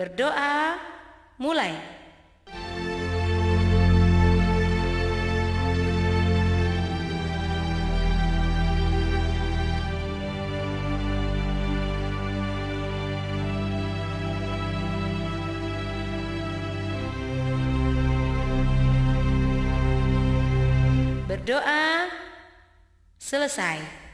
Berdoa mulai. Berdoa selesai.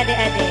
adik-adik.